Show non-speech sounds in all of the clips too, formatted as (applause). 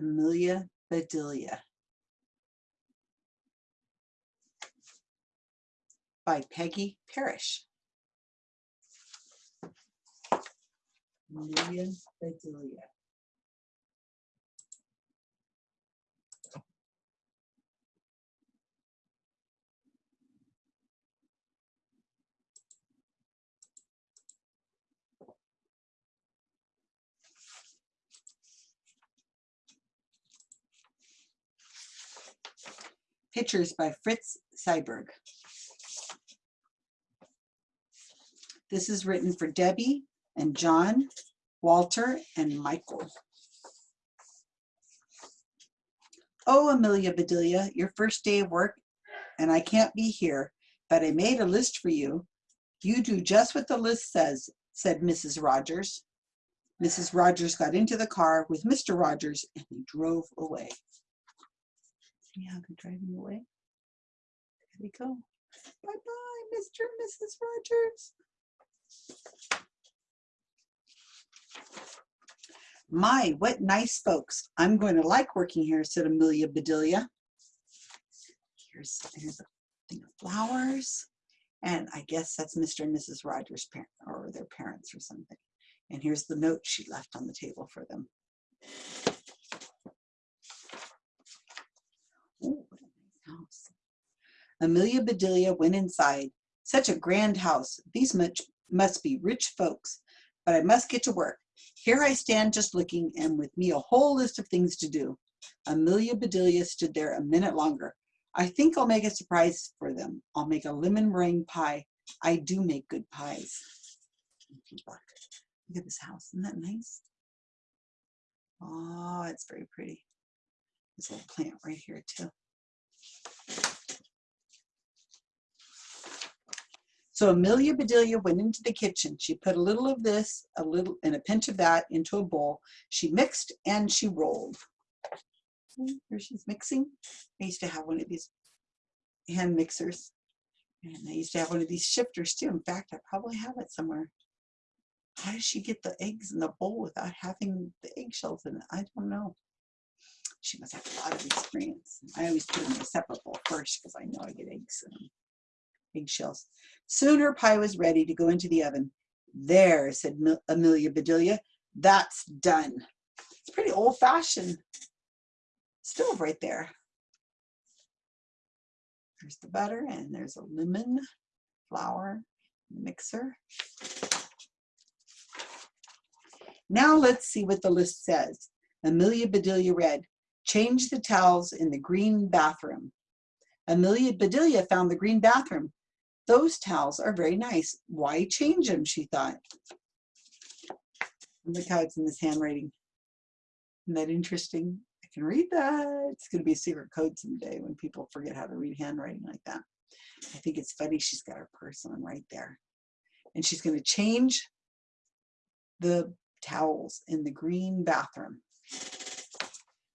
Amelia Bedelia by Peggy Parish. Amelia Bedelia. Pictures by Fritz Siebel. This is written for Debbie and John, Walter, and Michael. Oh, Amelia Bedelia, your first day of work, and I can't be here, but I made a list for you. You do just what the list says, said Mrs. Rogers. Mrs. Rogers got into the car with Mr. Rogers and he drove away. See how they're driving away? There we go. Bye-bye, Mr. and Mrs. Rogers. My, what nice folks. I'm going to like working here, said Amelia Bedelia. Here's, here's a thing of flowers. And I guess that's Mr. and Mrs. Rogers' parent or their parents or something. And here's the note she left on the table for them. Ooh, what a nice house. Amelia Bedelia went inside. Such a grand house. These much must be rich folks, but I must get to work. Here I stand just looking, and with me a whole list of things to do. Amelia Bedelia stood there a minute longer. I think I'll make a surprise for them. I'll make a lemon meringue pie. I do make good pies. Look at this house. Isn't that nice? Oh, it's very pretty. This little plant right here too. So Amelia Bedelia went into the kitchen. She put a little of this, a little, and a pinch of that into a bowl. She mixed and she rolled. Here she's mixing. I used to have one of these hand mixers. And I used to have one of these shifters too. In fact, I probably have it somewhere. How does she get the eggs in the bowl without having the eggshells in it? I don't know. She must have a lot of experience. I always put them in a separate bowl first because I know I get eggs in them eggshells. Soon her pie was ready to go into the oven. There, said Amelia Bedelia, that's done. It's pretty old fashioned stove right there. There's the butter and there's a lemon, flour, mixer. Now let's see what the list says. Amelia Bedelia read, change the towels in the green bathroom. Amelia Bedelia found the green bathroom. Those towels are very nice. Why change them, she thought. Look how it's in this handwriting. Isn't that interesting? I can read that. It's going to be a secret code someday when people forget how to read handwriting like that. I think it's funny she's got her purse on right there. And she's going to change the towels in the green bathroom.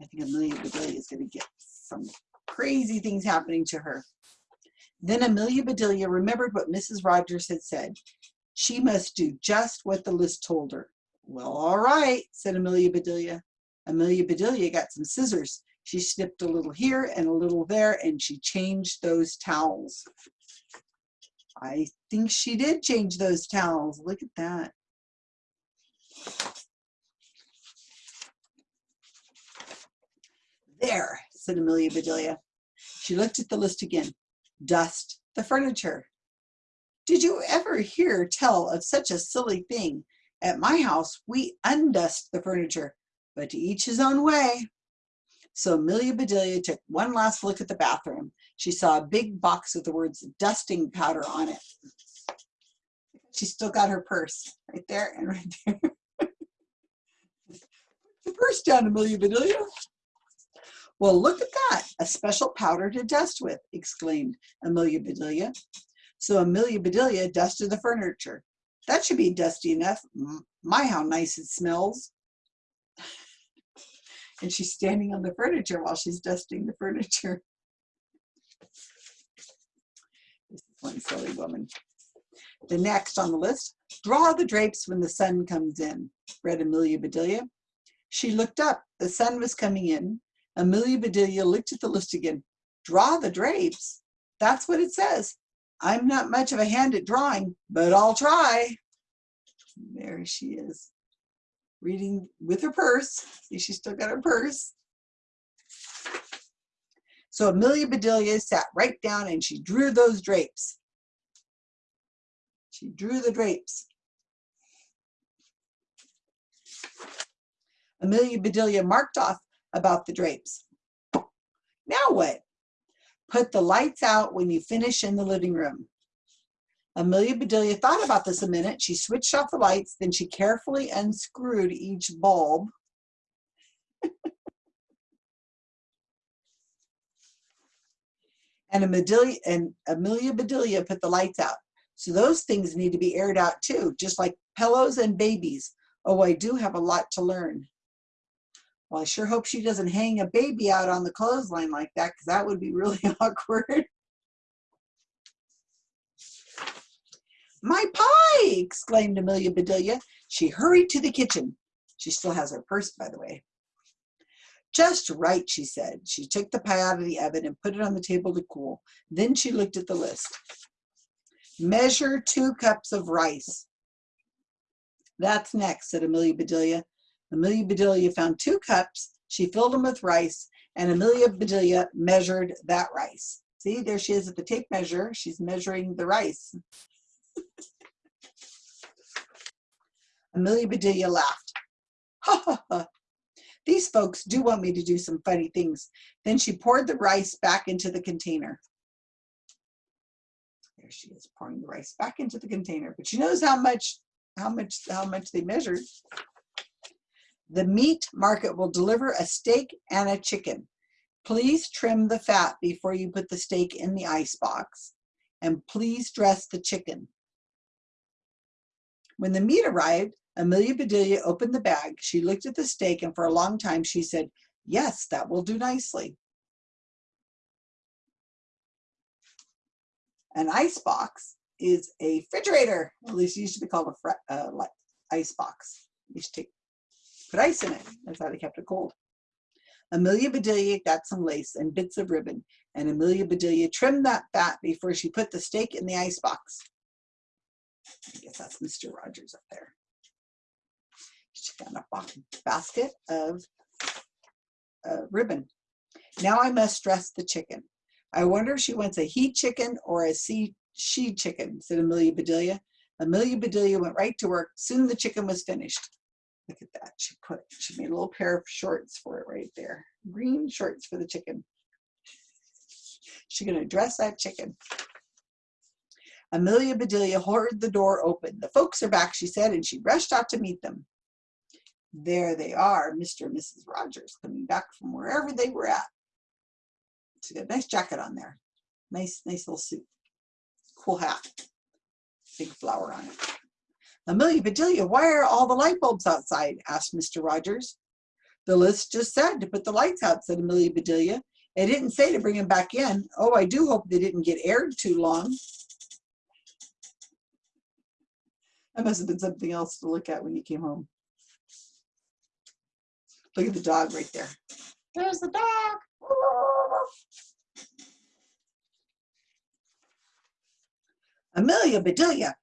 I think Amelia Bedelia is going to get some crazy things happening to her. Then Amelia Bedelia remembered what Mrs. Rogers had said. She must do just what the list told her. Well, all right, said Amelia Bedelia. Amelia Bedelia got some scissors. She snipped a little here and a little there, and she changed those towels. I think she did change those towels. Look at that. There, said Amelia Bedelia. She looked at the list again dust the furniture. Did you ever hear tell of such a silly thing? At my house, we undust the furniture, but to each his own way. So Amelia Bedelia took one last look at the bathroom. She saw a big box with the words dusting powder on it. She still got her purse right there and right there. (laughs) the purse down, Amelia Bedelia. Well, look at that, a special powder to dust with, exclaimed Amelia Bedelia. So Amelia Bedelia dusted the furniture. That should be dusty enough. My, how nice it smells. (laughs) and she's standing on the furniture while she's dusting the furniture. (laughs) This is one silly woman. The next on the list, draw the drapes when the sun comes in, read Amelia Bedelia. She looked up. The sun was coming in. Amelia Bedelia looked at the list again. Draw the drapes. That's what it says. I'm not much of a hand at drawing, but I'll try. There she is, reading with her purse. See, she's still got her purse. So Amelia Bedelia sat right down and she drew those drapes. She drew the drapes. Amelia Bedelia marked off about the drapes. Now what? Put the lights out when you finish in the living room. Amelia Bedelia thought about this a minute. She switched off the lights, then she carefully unscrewed each bulb. (laughs) and, Amelia, and Amelia Bedelia put the lights out. So those things need to be aired out too, just like pillows and babies. Oh, I do have a lot to learn. Well, I sure hope she doesn't hang a baby out on the clothesline like that because that would be really (laughs) awkward. My pie! exclaimed Amelia Bedelia. She hurried to the kitchen. She still has her purse, by the way. Just right, she said. She took the pie out of the oven and put it on the table to cool. Then she looked at the list. Measure two cups of rice. That's next, said Amelia Bedelia. Amelia Bedelia found two cups. She filled them with rice, and Amelia Bedelia measured that rice. See, there she is at the tape measure. She's measuring the rice. (laughs) Amelia Bedelia laughed. Ha ha ha. These folks do want me to do some funny things. Then she poured the rice back into the container. There she is pouring the rice back into the container. But she knows how much, how much, how much they measured. The meat market will deliver a steak and a chicken. Please trim the fat before you put the steak in the ice box. And please dress the chicken. When the meat arrived, Amelia Bedelia opened the bag. She looked at the steak and for a long time she said, yes, that will do nicely. An ice box is a refrigerator. At least it used to be called a uh, ice box. You to take put ice in it. That's how they kept it cold. Amelia Bedelia got some lace and bits of ribbon, and Amelia Bedelia trimmed that fat before she put the steak in the ice box. I guess that's Mr. Rogers up there. She got a basket of uh, ribbon. Now I must dress the chicken. I wonder if she wants a he chicken or a she chicken, said Amelia Bedelia. Amelia Bedelia went right to work. Soon the chicken was finished. Look at that. She put, she made a little pair of shorts for it right there. Green shorts for the chicken. She's going to dress that chicken. Amelia Bedelia heard the door open. The folks are back, she said, and she rushed out to meet them. There they are, Mr. and Mrs. Rogers, coming back from wherever they were at. She got a nice jacket on there. Nice, nice little suit. Cool hat. Big flower on it. Amelia Bedelia, why are all the light bulbs outside? asked Mr. Rogers. The list just said to put the lights out, said Amelia Bedelia. It didn't say to bring them back in. Oh, I do hope they didn't get aired too long. That must have been something else to look at when you came home. Look at the dog right there. There's the dog. Amelia Bedelia,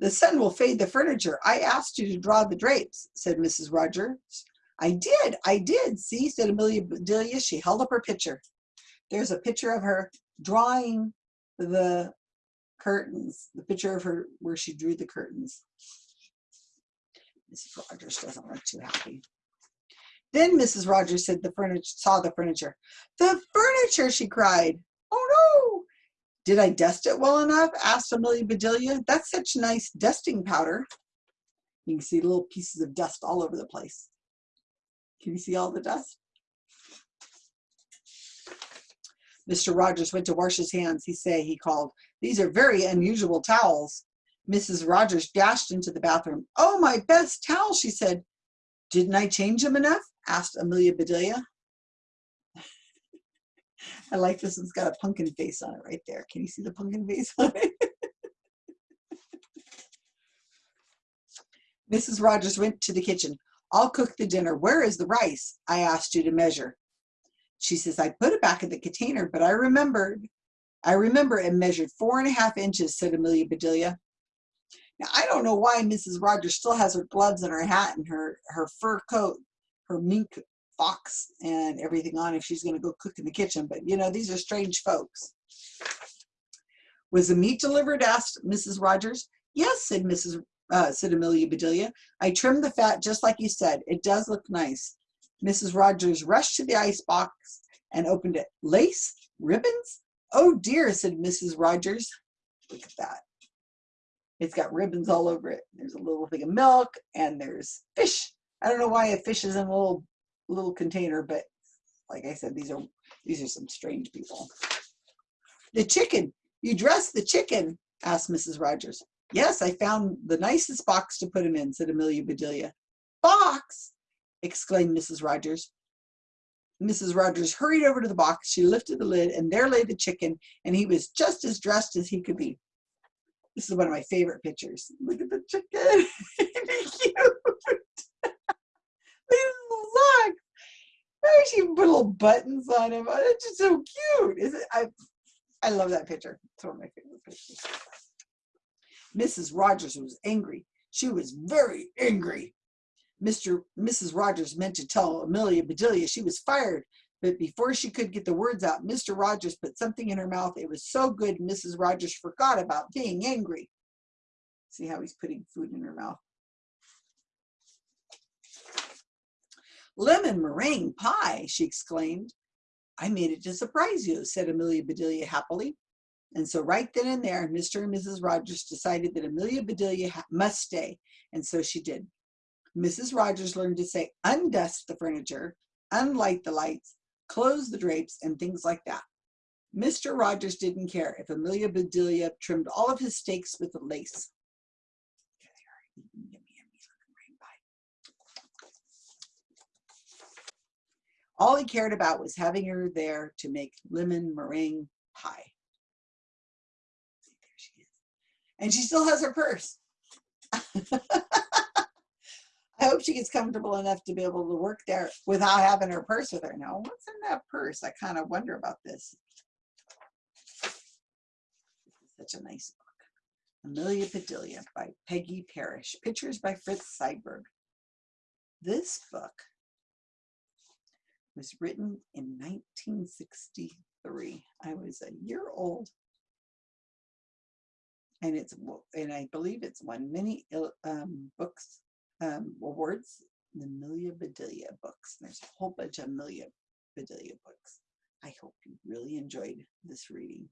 the sun will fade the furniture. I asked you to draw the drapes, said Mrs. Rogers. I did, I did. See, said Amelia Bedelia. She held up her picture. There's a picture of her drawing the curtains, the picture of her where she drew the curtains. Mrs. Rogers doesn't look too happy. Then Mrs. Rogers said the furniture saw the furniture. The furniture, she cried. Oh no! Did I dust it well enough? asked Amelia Bedelia. That's such nice dusting powder. You can see little pieces of dust all over the place. Can you see all the dust? Mr. Rogers went to wash his hands. He say, he called, these are very unusual towels. Mrs. Rogers dashed into the bathroom. Oh, my best towel, she said. Didn't I change them enough? asked Amelia Bedelia. I like this. It's got a pumpkin face on it right there. Can you see the pumpkin face on it? (laughs) Mrs. Rogers went to the kitchen. I'll cook the dinner. Where is the rice I asked you to measure? She says, I put it back in the container, but I remembered. I remember it measured four and a half inches, said Amelia Bedelia. Now, I don't know why Mrs. Rogers still has her gloves and her hat and her, her fur coat, her mink fox and everything on if she's going to go cook in the kitchen. But, you know, these are strange folks. Was the meat delivered? asked Mrs. Rogers. Yes, said Mrs. Uh, said Amelia Bedelia. I trimmed the fat just like you said. It does look nice. Mrs. Rogers rushed to the ice box and opened it. Lace? Ribbons? Oh dear, said Mrs. Rogers. Look at that. It's got ribbons all over it. There's a little thing of milk and there's fish. I don't know why a fish is in a little little container, but like I said, these are these are some strange people. The chicken. You dressed the chicken, asked Mrs. Rogers. Yes, I found the nicest box to put him in, said Amelia Bedelia. Box? exclaimed Mrs. Rogers. Mrs. Rogers hurried over to the box. She lifted the lid, and there lay the chicken, and he was just as dressed as he could be. This is one of my favorite pictures. Look at the chicken. (laughs) cute. Look at his little socks. Oh, she put little buttons on him. Oh, it's just so cute. Is it? I, I love that picture. It's one of my favorite pictures. Mrs. Rogers was angry. She was very angry. Mr. Mrs. Rogers meant to tell Amelia Bedelia she was fired, but before she could get the words out, Mr. Rogers put something in her mouth. It was so good, Mrs. Rogers forgot about being angry. See how he's putting food in her mouth. Lemon meringue pie, she exclaimed. I made it to surprise you, said Amelia Bedelia happily. And so right then and there, Mr. and Mrs. Rogers decided that Amelia Bedelia must stay. And so she did. Mrs. Rogers learned to say, undust the furniture, unlight the lights, close the drapes, and things like that. Mr. Rogers didn't care if Amelia Bedelia trimmed all of his steaks with lace. All he cared about was having her there to make lemon meringue pie. There she is. And she still has her purse. (laughs) I hope she gets comfortable enough to be able to work there without having her purse with her. Now, what's in that purse? I kind of wonder about this. Such a nice book. Amelia Bedelia by Peggy Parish. Pictures by Fritz Siebel. This book was written in 1963. I was a year old. And it's and I believe it's won many um, books um, awards, the Amelia Bedelia books. There's a whole bunch of Amelia Bedelia books. I hope you really enjoyed this reading.